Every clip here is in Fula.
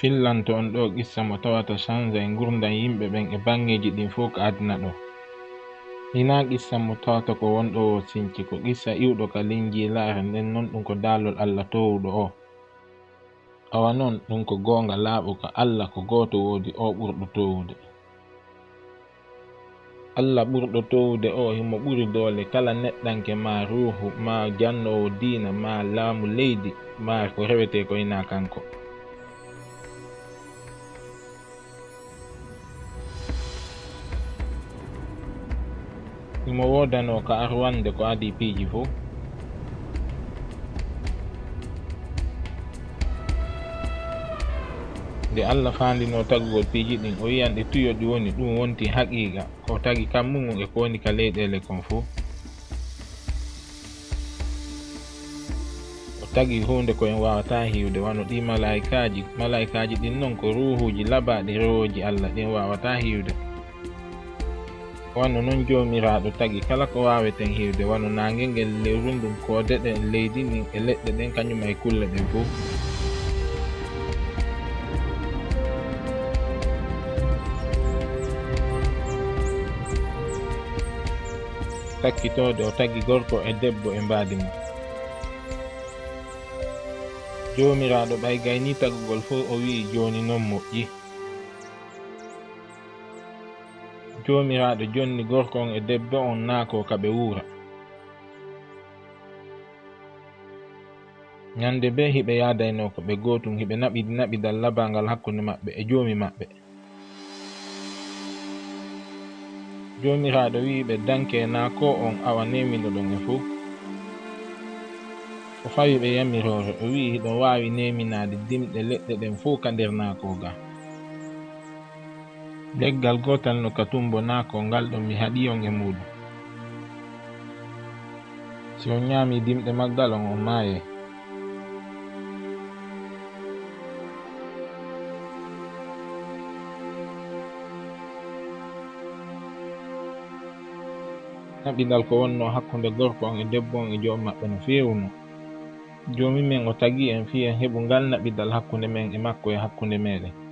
fillan to on ɗo qissa mo tawata chanjai e gurdam yimɓe ɓen e bangeji ɗin fof ko aduna ɗo. Hina qissa mo tawata ko wonɗo o sinci ko qissa iwɗo ka linjilare nden non ɗum ko dalol allah towuɗo o. Awa noon ɗum ko goonga laaɓo ko allah ko gooto woodi o ɓurɗo towude. Allah ɓurɗo towde o himo ɓuri doole kala neɗɗanke ma ruhu ma jannowo diina ma laamu leydi ma ko rewete ko ina kanko. imo wodano ka arwande ko adp ji fo. Nde allah fandino tagugol piiji ɗin o wiyan ɗe tuyo ɗi woni ɗum wonti haqiqa ko tagi kammumum e ko woni ka leyɗele kon fo. O tagi hunde koen wawata hiwde wano ɗi malaikaji malaikaji ɗin noon ko ruhuji labaɗi rewoji allah ɗin wawata hiwde. wano noon jomiraɗo tagi kala ko waweten hiwde wano nangel ngel lewru ndum kodeɗe leydi ndin e leɗɗe ɗen kañum e kulle ɗe fof takkitode o tagi gorko e debbo e mbadi mum. Jomiraɗo ɓay gayni tagugol fo o wi'i joni noon moƴƴi. jomiraɗo jonni gorko on e debbo on naako kaɓe wuura. Ñande be hiɓe yadayno ko ɓe gotum hiɓe naɓidi naɓidal labangal hakkunde maɓɓe e joomi maɓɓe. Jomiraɗo wi ɓe danke na ko on awa nemiɗo ɗon e fuu. O fawi ɓe yamirore o wi hiɗo wawi neminade dimɗe leɗɗe ɗen fuu ka nder nakoga leggal gotal no katumbo nako ngal mi haɗi on e muɗum si on ñami dimɗe maggal on on maye naɓidal ko wonno hakkunde gorko on e debbo on e joom maɓɓe no fewuno jomi men o tagi en fi en heɓu ngal naɓidal hakkude men e makko e hakkude meɗen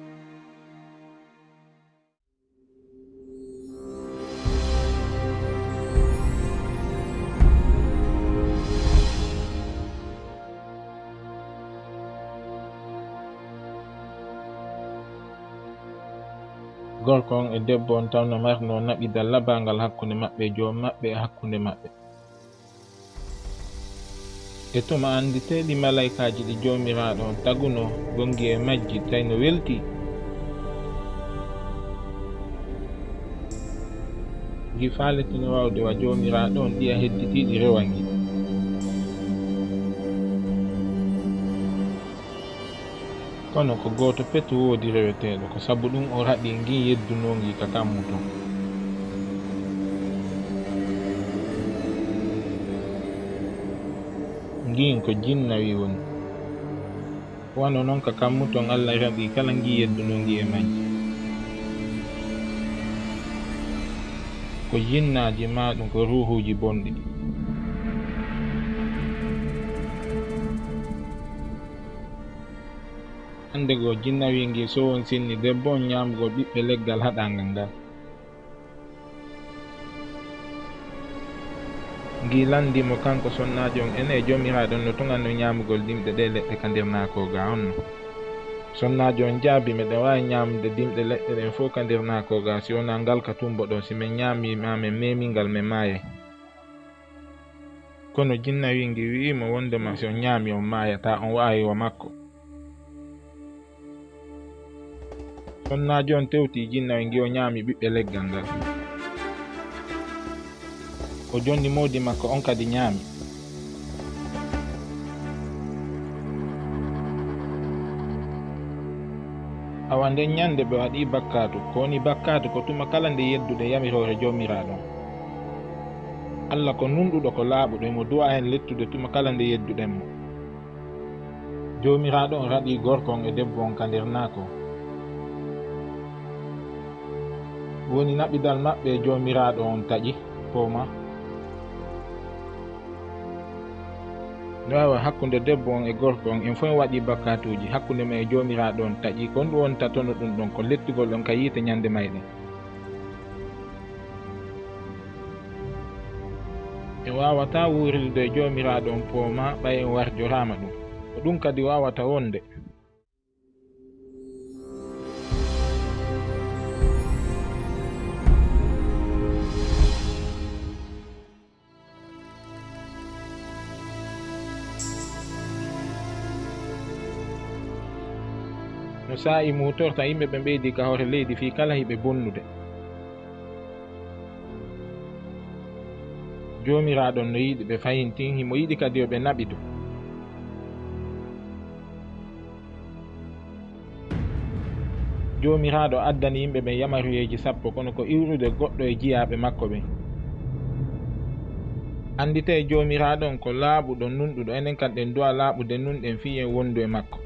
gorko on e debbo on tawno marno mari no naɓi hakkunde maɓɓe joom maɓɓe e hakkunde maɓɓe. E tuma anndeteeɗi malaikaji ɗi joomiraaɗo on taguno gongi e majji tawi no welti gi faaletino waawde wa joomiraaɗo on ɗiya hedditiiɗi rewangi. Kono ko goto peto woodi reweteɗo ko sabu ɗum o raɗi gi yeddunogi ka kammu ton ngin ko jinnawi woni. Wano noon ka kammu ton allah raɗi kala gi yeddunogi e mañ ko jinnaji maɗum ko ruhuji bonɗi hande wingi so sowon sinni debbo on nyamugo ɓiɓɓe leggal haɗangal ngal. Ngi landimo kanko sonnajo on ene jomiraɗon no tuganno ñamugol dimɗe ɗe leɗɗe ka nder nakoga onno sonnajo on jaabi meɗen wawi ñamde dimɗe leɗɗe ɗen fof ka nder nakoga si wona ngal ka tumbo ɗo si min ñami mamin memingal min maayay kono jinna wingi wi'imo wondema si on ñaami on mayata on wawi wa makko sonnajo on tewti jinnawe ngi o ñaami ɓiɓɓe leggal ngal o jonni mawdi makko on kadi ñaami awa nden ñande ɓe waɗi bakkatu ko woni bakkatu ko tuma kala nde yeddude yamirore jomiraɗon allah ko nunɗuɗo ko laaɓuɗo mo duwa hen lettude tuma kala nde yedduɗen mo. Jomiraɗo on raɗi gorko on e debbo on ka nder naako woni naɓidal maɓɓe jomiraɗo on taƴi poma. No wawa hakkude debbo on e gorko on en fof waɗi bakkatuji hakkude ma e jomiraɗo on taƴi. Kon ɗum wonta tono ɗum ɗon ko lettugol ɗon ka yiite ñande mayɗen. E wawata wurilde e jomiraɗo on poma ɓay en warjorama ɗum. Ko ɗum kadi wawata wonde no saa'i mutorta yimɓe ɓe ɓeydi ka hoore leydi fii kala hiɓe bonnude. Joomiraaɗon no yiɗi ɓe fayintin himo yiɗi kadi yo ɓe naɓi ɗum. Joomiraaɗo addani yimɓe ɓen yamaruyeeji sappo kono ko iwrude goɗɗo e jiyaaɓe makko ɓen anndite joomiraaɗon ko laaɓuɗo nunɗuɗo enen kam ɗen duwa laaɓude nunɗen fii en wondu e makko.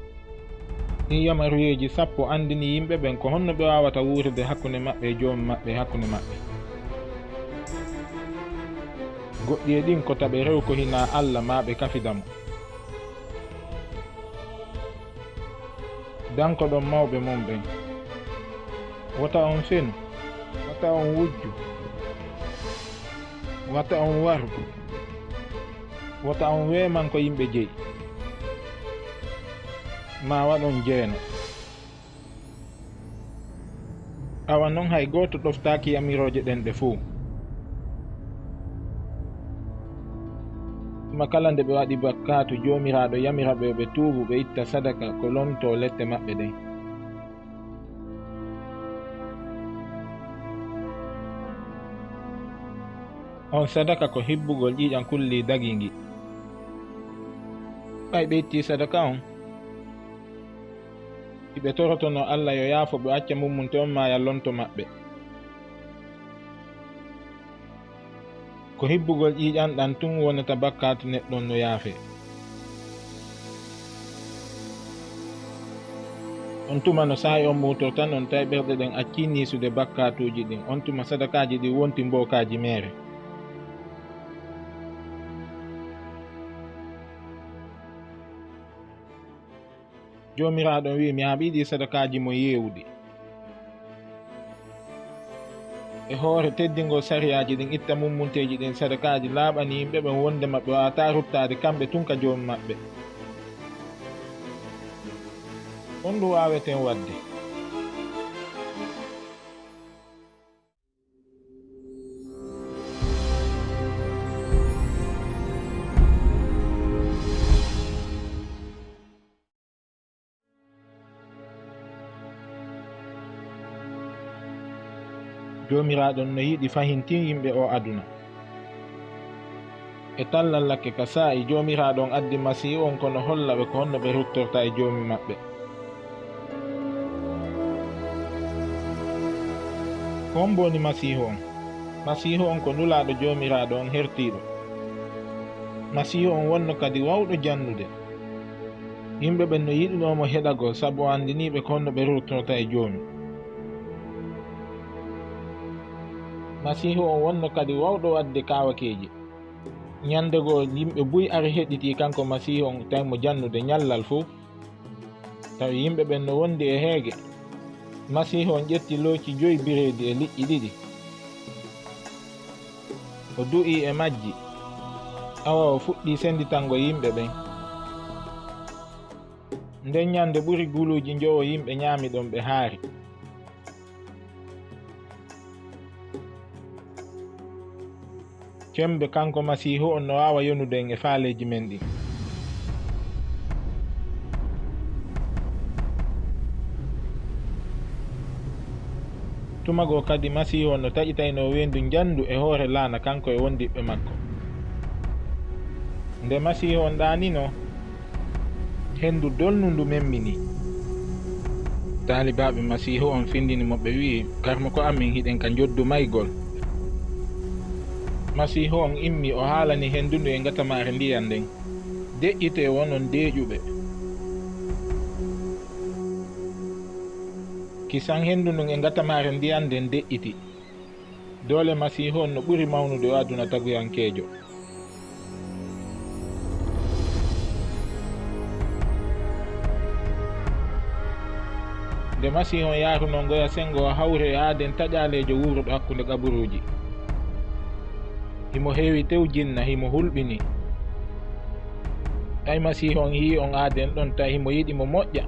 ɗin yamaruyeji sappo andini yimɓe ɓen ko honno ɓe wawata wurude hakkunde maɓɓe e joomu maɓɓe e hakkunde maɓɓe. Goɗɗi e ɗin ko taɓe rew ko hina allah ma ɓe kafidamo danko ɗon mawɓe mon ɓen. Wata on fenu wata on wujju wata on waru wata on weman ko yimɓe jeyi. Ma waɗon jeeno awa noon hay gooto ɗoftaaki yamirooje ɗen ɗe fuu. Ma kala nde ɓe waɗi bakkatu joomiraaɗo yamira ɓe ɓe tuubu ɓe itta sadaka ko lonto lette maɓɓe ɗen on sadaka ko hibbugol ƴiiƴan kulli dagi ngi. Ɓay ɓe itti sadaka on hiɓe torotono allah yo yaafo ɓe acca mummunte on ma yallonto maɓɓe ko hibbugol ƴiƴanɗan tun wonata bakkatu neɗɗon no yaafe. On tuma no saahi on mutor tan on tawi ɓerɗe ɗen acci nisude bakkatuji ɗin. On tuma sadakaji ɗi wonti mbokaji mere jomiraɗon wi mi haɓiɗi sadakaji mo yewdi. E hoore teddingo sariyaji ɗin itta mummunteji ɗin sadakaji laaɓani yimɓe ɓen wonde maɓɓe wawata ruttade kamɓe tunka joomi maɓɓe. On ɗum waweten wadde. Jomiraɗon no yiɗi fahintin yimɓe o aduna. E tallallakke ka saa'i jomiraɗon addi masihu on kono holla ɓe ko honno ɓe ruttorta e joomi maɓɓe. Ko on mboni masihu on? Masihu on ko nulaɗo jomiraɗo on hertiɗo masihu on wonno kadi wawɗo jannude yimɓe ɓen no yiɗinomo heɗagol saabu o andiniɓe ko honno ɓe ruttorta e joomi masihu on wonno kadi wawɗo wadde kawakeji ñandego yimɓe buy ari heɗiti kanko masihu on tawimo jannude ñallal fuu. Tawi yimɓe ɓen no wondi e heege. Masihu on ƴetti looci joyi bireedi e liƴƴi ɗiɗi. O du'i e majji. Awa o fuɗɗi senditango yimɓe ɓen. Nden ñande ɓuri guluji jowo yimɓe ñaami ɗon ɓe haari. Cembe kanko masihu on no wawa yonude en e faaleji men ɗin tumago kadi masihu on no taƴitayno wendu jandu e hoore laana kanko e wondiɓɓe makko. Nde masihu on ɗanino hendu dolnundu memmini. Taalibaɓe masihu on findini moɓe wi karmo ko amin hiɗen ka joddu maygol masihu on immi o haalani henndudu e gatamare ndiyan nden. Deƴƴite wonon deeƴuɓe. Kisan henndu ndun e gatamare ndiyan nden deƴƴiti doole masihu on no ɓuri mawnude o aduna taguyankeejo nde masihu on yaaruno ngoya sengo o hawre e aaden taƴaleejo wuuruɗo hakkunde kaburuuji. Himo heewi tew jinna himo hulɓini tawi masihu on yi on aaden ɗon tawi himo yiɗi mo moƴƴa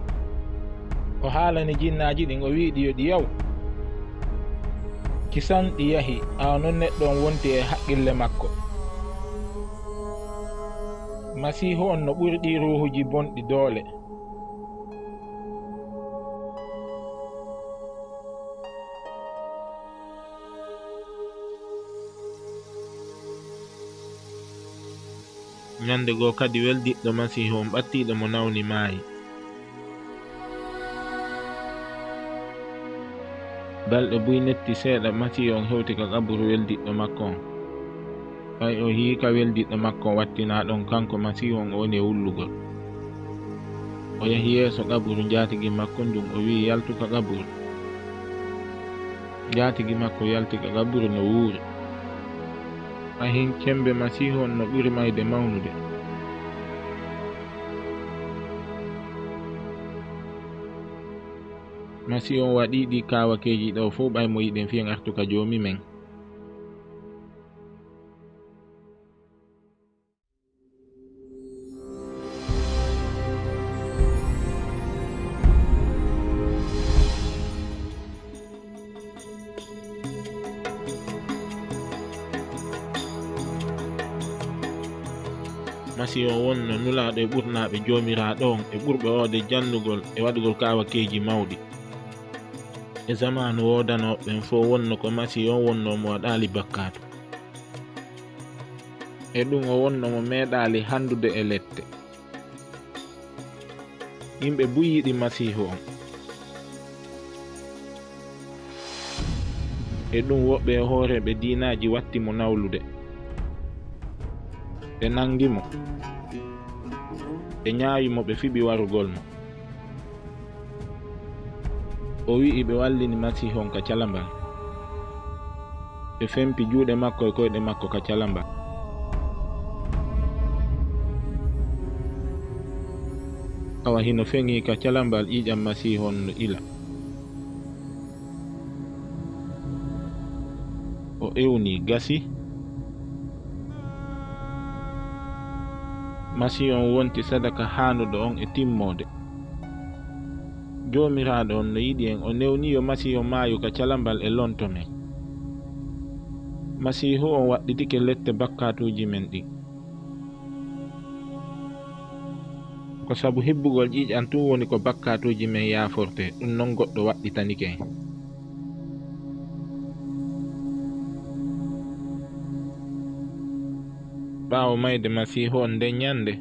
o haalani jinnaji ɗin o wiiɗi yo ɗi yaw kisan ɗi yahi awa noon neɗɗo on wonti e haqqille makko. Masihu on no ɓurɗi ruhuji bonɗi doole ñande goo kadi weldiɗɗo masihu on ɓattiɗo mo nawni maayi. Balɗe buy netti seeɗa masihu on hewti ka kaburu weldiɗɗo makko on. Ɓay o hiika weldiɗɗo makko on wattina ɗon kanko masihu on o woni e wullugol o yahi yeeso kaburu jaatigi makko ndum o wi'i yaltu ka kaburu. Jaatigi makko yalti ka kaburu no wuuri. ahin kembe masihu on no ɓuri mayde mawnude. Masihu on waɗi ɗi kawakeji ɗo fo ɓay mo yiɗen fiyen artuka joomi men. yeesi on wonno nulaaɗo e ɓurnaɓe joomiraaɗo on e ɓurɓe oode jannugol e waɗugol kaawakeeji mawɗi. E zamanu woodanoɓen fof wonno ko masi on wonno mo waɗaali bakkaatu. E ɗum o wonno mo meeɗaali hanndude e lette. Yimɓe buu yiɗi masihu on. E ɗum woɓɓe e hoore ɓe diinaaji watti mo nawlude. Ɓe nangimo ɓe ñaawimo ɓe fiɓi warugol mo o wi'i ɓe wallini masihon ka calambal ɓe fempi juuɗe makko e koyɗe makko ka calambal awa hino feŋi ka calambal ƴiƴam masihon no ila. O ewni gasi masi on wonti sadaka hanuɗo on e timmode. Jomiraɗo on no yiɗi en o newniyo masihu maayu ka calambal e lonto men. Masihu on waɗɗitike lette bakkatuji men ɗin ko sabu hibbugol ƴiƴan tun woni ko bakkatuji men yaforte ɗum non goɗɗo waɗɗitanike en ɓaawo mayde masihu on nden nyannde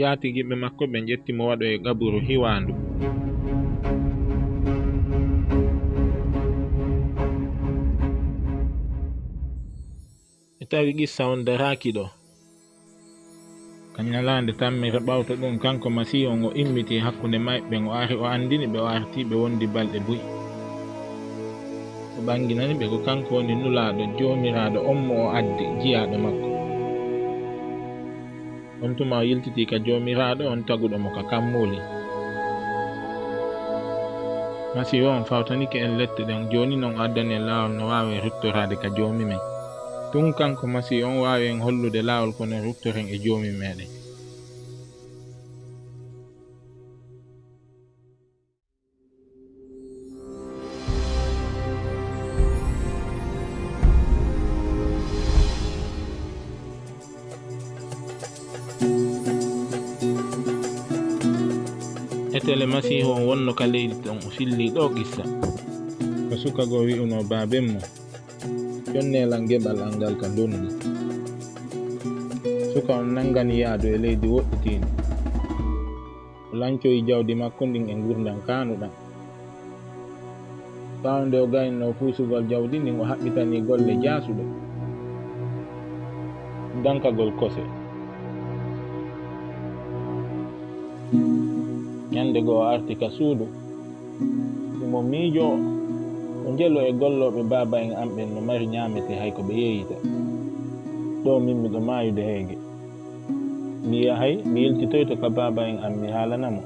yaatigiɓe makko ɓe ƴettimo waɗo e kaburu hiwaandu. E tawi qissa on daraaki ɗo. Kañalaande tammire ɓawta ɗum kanko masihu on o immiti hakkunde mayɓe o ari o anndini ɓe o artiiɓe wondi balɗe buyi o ɓanginani ɓe ko kanko woni nulaaɗo joomiraaɗo on mo o addi jiyaaɗo makko. On tuma yiltiti ka jomiraɗo on taguɗomo ka kammuli. Masi o on fawtanike en lette ɗen joni noon addani en lawol no wawi ruttorade ka jomi men. Tun kanko masi on wawi en hollude lawol kono ruttoren e jomi meɗen etele masihu on wonno ka leydi ton o filli ɗo qissa ko sukago wi'uno baben mo. Jonnelal geɓal al ngal ka ndondi suka on nangani yahdu e leydi woɗɗitindi o lancoyi jawdi makko ndin e gurdam kanuɗam ɓawo nde o gayno fuusugol jawdi ndin o haɓɓitani golle jaasuɗo. Dankagol kose. thank you ñande goo arti ka suudu. Imo miijo o njelo e golloɓe baaba en amɓen no mari ñaamete hay ko ɓe yeeyita. Ɗo min miɗo maayude heege mi yahay mi yeltitoyto ka baaba en am mi haalanamo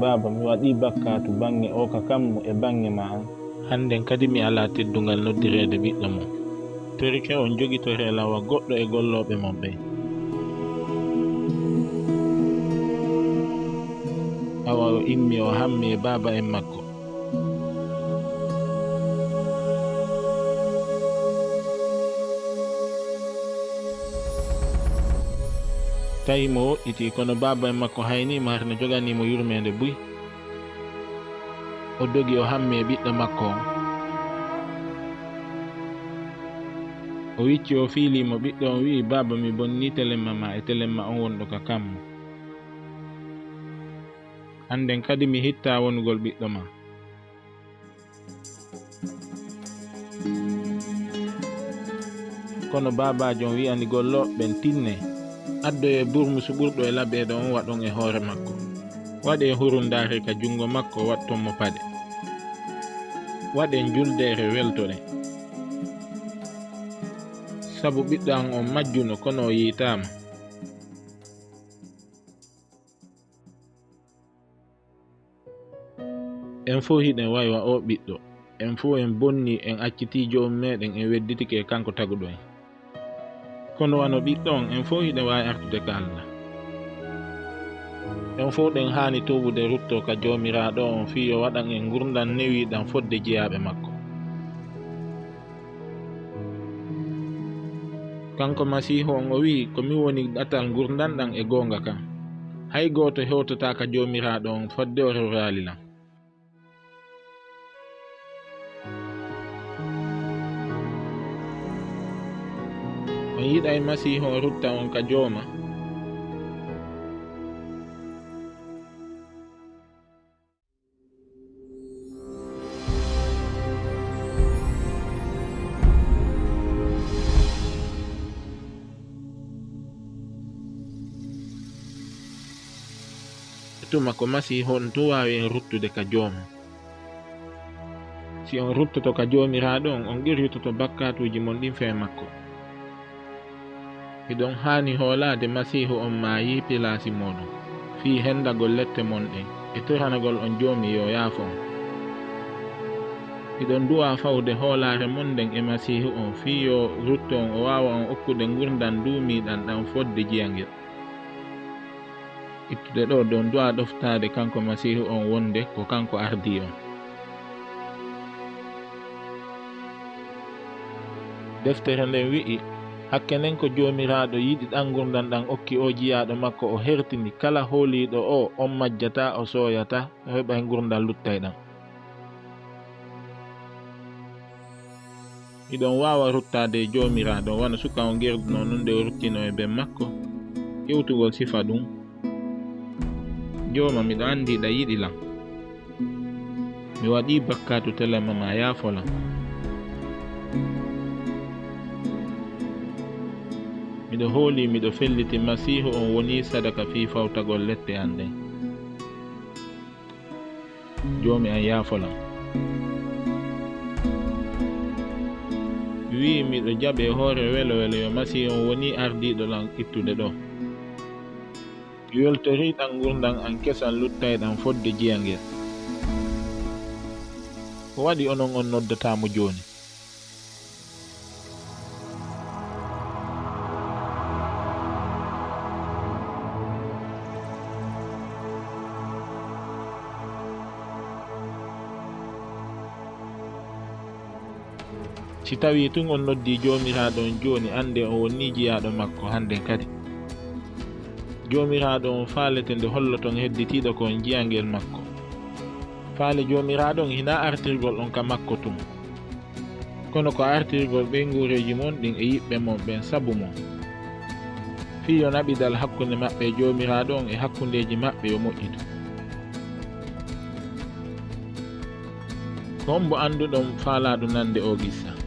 baaba mi waɗi bakkatu bange o ka kammo e bange ma an hannden kadi mi alaa teddungal noddireede ɓiɗɗo mum torike on jogitore lawa goɗɗo e golloɓe mon ɓe awa o immi o hammi baba en makko tawi mo woɗɗiti kono baba en makko haynima harno joganimo yurmede buy o dogi o hammi ɓiɗɗo makko o wicci o fiilimo ɓiɗɗo on wi'i baba mi bonni telemma ma e telemma on wonɗo ka kammo hannden kadi mi hitta wonugol ɓiɗɗo ma. Kono babajo on wi'ani golloɓeɓen tinne. Addoye burmusu ɓurɗo e laɓeɗo on waɗon e hoore makko. Waɗe hurundare ka jungo makko wattonmo paɗe. Waɗen juldere weltoɗe sabu ɓiɗɗo an on majjuno kono o yiitama en fo hiɗen waywa o ɓiɗɗo. En fo en bonni en acciti jomum meɗen en wedditike e kanko taguɗo en. Kono wano ɓiɗɗo on en fo hiɗen wawi artude ka allah. En fo ɗen hani tubude rutto ka jomiraɗo on fi yo waɗan en gurdan newiɗan fodde jeyaɓe makko. Kanko masihu on o wi komin woni ɗatal gurdanɗan e gonga kam hay goto hewtata ka jomiraɗo on fodde o rewralilan yiɗa e masihu o rutta on ka jooma tuma ko masihu on to wawi en ruttude ka jooma si on ruttoto ka jomiraɗo on on qirritoto bakkatuji mon ɗin fe makko hiɗon haani hoolaade masiihu on maayi pilaasi muɗum fii henndagol lette monɗen e toranagol on joomi yo yaafo on hiɗon duwa fawde hoolaare monɗen e masiihu on. Fii yo rutto on o waawa on okkude ngurdan duumiiɗan ɗan fodde jiyangel. Ittude ɗo don duwa ɗoftaade kanko masiihu on wonde ko kanko ardi on. Deftere nden wi'i hakke nden ko joomiraaɗo yiɗi ɗan gurdam ɗan okki o jiyaaɗo makko o hertini kala hooliiɗo o on majjata o sooyata heɓa e gurdam luttay ɗan iɗon waawa ruttaade e joomiraaɗo wona suka o gerduno nun nde o ruttino e ben makko. Ƴewtugol sifa ɗum. Jooma miɗo andiɗa yiɗi lan. Mi waɗi bakkatu telema ma yaafolan. miɗo hooli miɗo felliti masihu on woni sadaka fi fawtagol lette an ɗen joomi an yaafolam wi miɗo jaɓe hoore welo welo yo masihu on woni ardiɗo lan ittude ɗo. Yoltoriɗan gurdan an kesan luttayɗan fodde jiyangel ko waɗi onon on noddatamo joni si tawi tun on noddi jomiraɗon joni ande o wonni jiyaɗo makko hannden kadi. Jomiraɗo on faalete nde holloton hedditiɗo kon jiyangel makko. Faale jomiraɗon hina artirgol on ka makko tun. Kono ko artirgol ɓey guureji mon ɗin e yiɓɓe mon ɓen sabu mon. Fiyo naɓidal hakkunde maɓɓe e jomiraɗo on e hakkundeji maɓɓe yo moƴƴitu ko on bo annduɗon faalaɗo nande o gissa.